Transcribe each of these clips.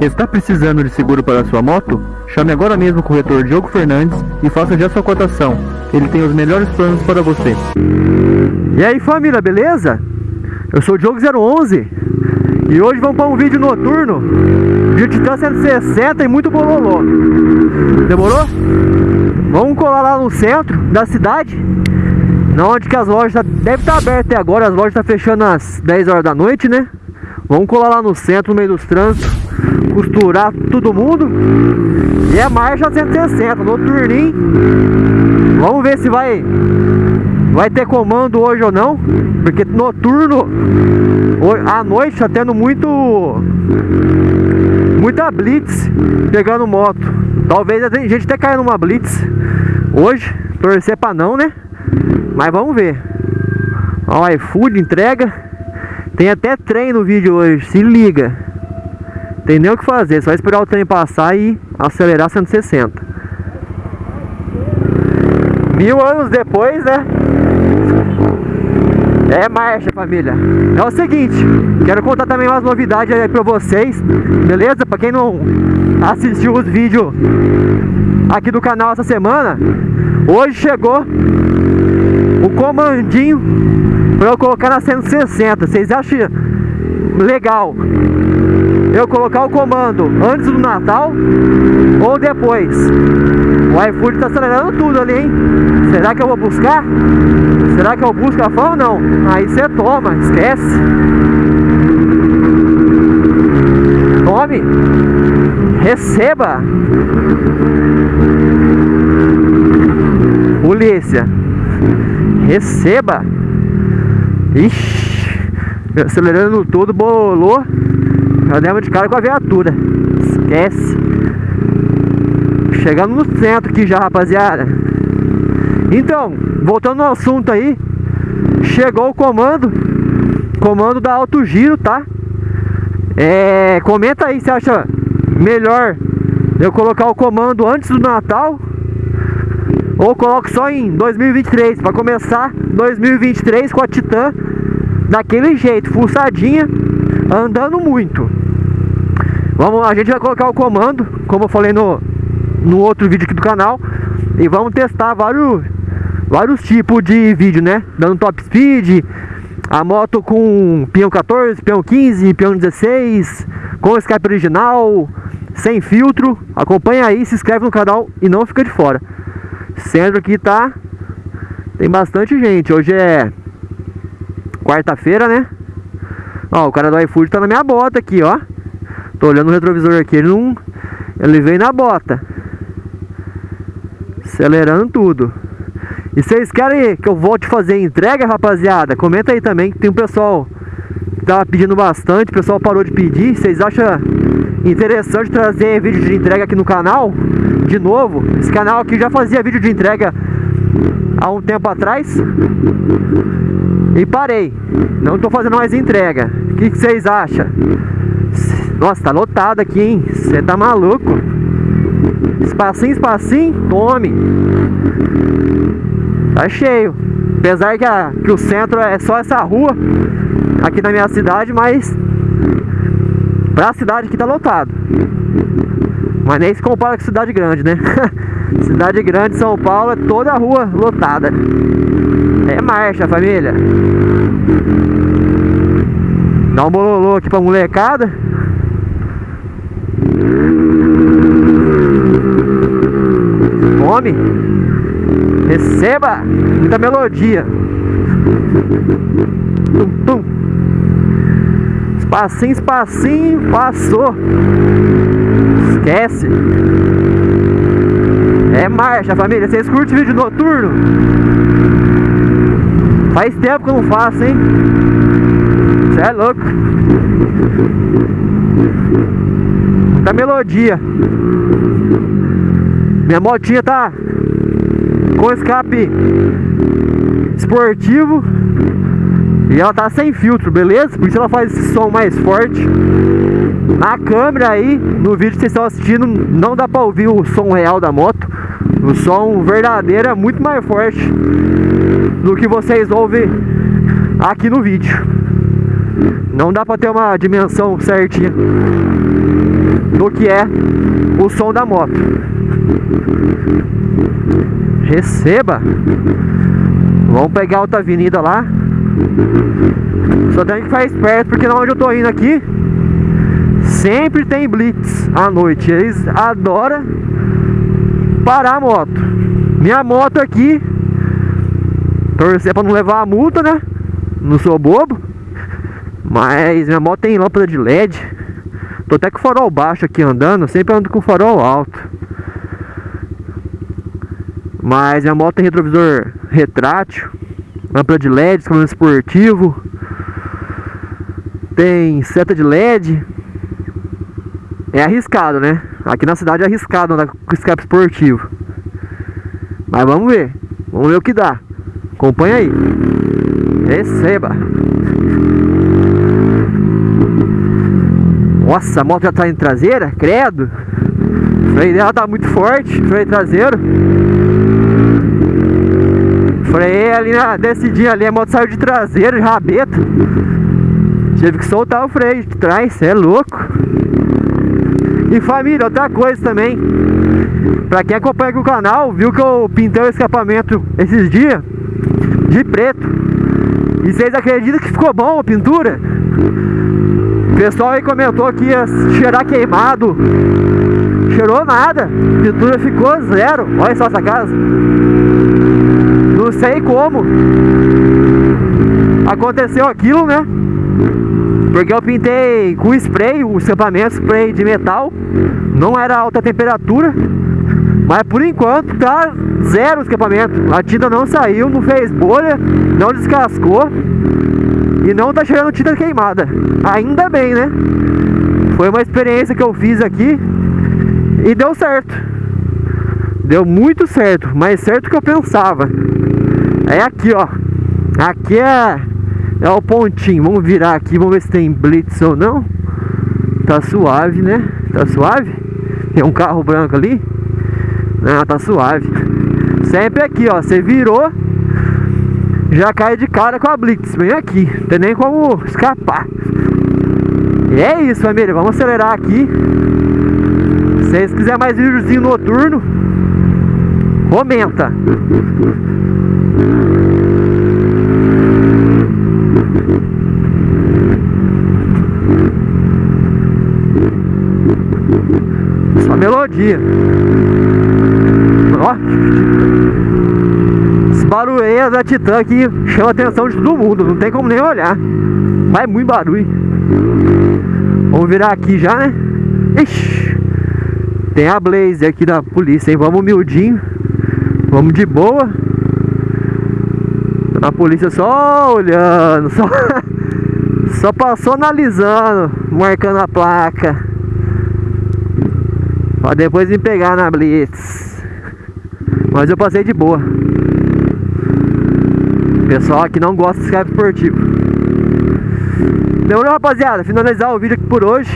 Está precisando de seguro para sua moto? Chame agora mesmo o corretor Diogo Fernandes e faça já sua cotação. Ele tem os melhores planos para você. E aí família, beleza? Eu sou o Diogo 011 e hoje vamos para um vídeo noturno de Titan 160 e muito bololô. Demorou? Vamos colar lá no centro da cidade onde que as lojas tá, devem estar tá abertas até agora, as lojas estão fechando às 10 horas da noite, né? Vamos colar lá no centro, no meio dos trânsitos, costurar todo mundo. E é marcha 160, no turninho. Vamos ver se vai vai ter comando hoje ou não, porque noturno à noite tá tendo muito muita blitz pegando moto. Talvez a gente até caia numa blitz hoje, torcer para não, né? Mas vamos ver. Ó, iFood entrega. Tem até trem no vídeo hoje, se liga. Tem nem o que fazer, só esperar o trem passar e acelerar 160. Mil anos depois, né? É marcha, família. É o seguinte, quero contar também umas novidades aí pra vocês, beleza? Pra quem não assistiu os vídeos aqui do canal essa semana, hoje chegou o comandinho para eu colocar na 160. Vocês acham legal eu colocar o comando antes do Natal ou depois? O iFood tá acelerando tudo ali, hein? Será que eu vou buscar? Será que eu busco a fã ou não? Aí você toma, esquece. Tome. Receba. Polícia. Receba! Ixi! Acelerando tudo, bolou. Já demos de cara com a viatura. Esquece. Chegando no centro aqui já, rapaziada. Então, voltando ao assunto aí. Chegou o comando. Comando da Alto Giro, tá? É, comenta aí se acha melhor eu colocar o comando antes do Natal ou coloco só em 2023 para começar 2023 com a Titan daquele jeito, fuçadinha, andando muito. Vamos, a gente vai colocar o comando, como eu falei no, no outro vídeo aqui do canal, e vamos testar vários vários tipos de vídeo, né? Dando top speed, a moto com peão 14, peão 15, peão 16, com Skype original, sem filtro. Acompanha aí, se inscreve no canal e não fica de fora. Centro aqui tá tem bastante gente. Hoje é quarta-feira, né? Ó, o cara do iFood tá na minha bota aqui, ó. Tô olhando o retrovisor aqui, ele não ele veio na bota. Acelerando tudo. E vocês querem que eu volte a fazer entrega, rapaziada? Comenta aí também que tem um pessoal que tava pedindo bastante, o pessoal parou de pedir. Vocês acham interessante trazer vídeo de entrega aqui no canal? De novo, esse canal aqui já fazia vídeo de entrega há um tempo atrás e parei. Não estou fazendo mais entrega. O que vocês acham? Nossa, tá lotado aqui, hein? Você tá maluco? Espacinho, espacinho, tome. Tá cheio. Apesar que, a, que o centro é só essa rua aqui na minha cidade, mas pra cidade aqui tá lotado. Mas nem se compara com cidade grande, né? cidade grande, São Paulo, é toda a rua lotada. É marcha, família. Dá um bololô aqui pra molecada. Come. Receba. Muita melodia. Tum, tum. Espacinho, espacinho, passou. Esquece. É marcha, família. Vocês curtem vídeo noturno? Faz tempo que eu não faço, hein? Você é louco. Muita melodia. Minha motinha tá com escape esportivo. E ela tá sem filtro, beleza? Por isso ela faz esse som mais forte. Na câmera aí, no vídeo que vocês estão assistindo Não dá pra ouvir o som real da moto. O som verdadeiro é muito mais forte Do que vocês ouvem aqui no vídeo. Não dá pra ter uma dimensão certinha do que é o som da moto. Receba! Vamos pegar outra avenida lá. Só tem que ficar esperto porque na onde eu tô indo aqui sempre tem blitz à noite. Eles adoram parar a moto. Minha moto aqui, torcer pra não levar a multa, né? Não sou bobo. Mas minha moto tem lâmpada de LED. Tô até com farol baixo aqui andando, sempre ando com farol alto. Mas minha moto tem retrovisor retrátil, lâmpada de LED, escapamento esportivo. Tem seta de LED. É arriscado, né? Aqui na cidade é arriscado andar com escape esportivo. Mas vamos ver. Vamos ver o que dá. Acompanha aí. Receba. Nossa, a moto já tá em traseira? Credo. O freio dela tá muito forte. Freio traseiro. Freiei ali na descidinha ali. A moto saiu de traseira, de rabeta. Tive que soltar o freio de trás. É louco. E família, outra coisa também. Pra quem acompanha aqui o canal, viu que eu pintei o escapamento esses dias de preto. E vocês acreditam que ficou bom a pintura? O pessoal aí comentou que ia cheirar queimado. Cheirou nada. Pintura ficou zero. Olha só essa casa. Não sei como. Aconteceu aquilo, né? Porque eu pintei com spray, o escapamento spray de metal. Não era alta temperatura. Mas por enquanto tá zero escapamento. A tinta não saiu, não fez bolha, não descascou. E não tá cheirando tinta queimada. Ainda bem, né? Foi uma experiência que eu fiz aqui e deu certo. Deu muito certo, mais certo que eu pensava. É aqui, ó. Aqui é, é o pontinho. Vamos virar aqui, vamos ver se tem blitz ou não. Tá suave, né? Tá suave? Tem um carro branco ali. Não, tá suave. Sempre aqui, ó. Você virou, já cai de cara com a Blitz. Vem aqui. Não tem nem como escapar. E é isso, família. Vamos acelerar aqui. Se vocês quiserem mais videozinho noturno, comenta. Só melodia. Ó. Barulho da Titan aqui chama a atenção de todo mundo. Não tem como nem olhar. Mas é muito barulho. Vamos virar aqui já, né? Ixi. Tem a Blaze aqui da polícia, hein? Vamos humildinho. Vamos de boa. A polícia só olhando, só, só passou analisando, marcando a placa. Pra depois me pegar na Blitz. Mas eu passei de boa. Pessoal aqui não gosta de escape esportivo. Demorou, rapaziada? Finalizar o vídeo aqui por hoje.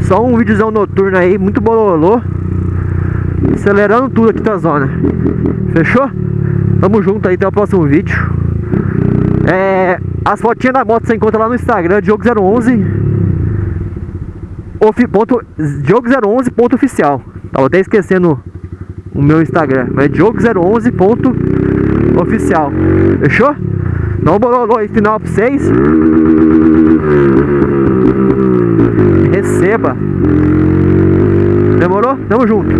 Só um videozão noturno aí, muito bololô. Acelerando tudo aqui da zona. Fechou? Tamo junto aí, até o próximo vídeo. É, as fotinhas da moto você encontra lá no Instagram, Diogo011 Diogo011.oficial. Tava até esquecendo o meu Instagram, mas Diogo011.oficial. Fechou? Não bololô aí final pra vocês. Receba. Demorou? Tamo junto.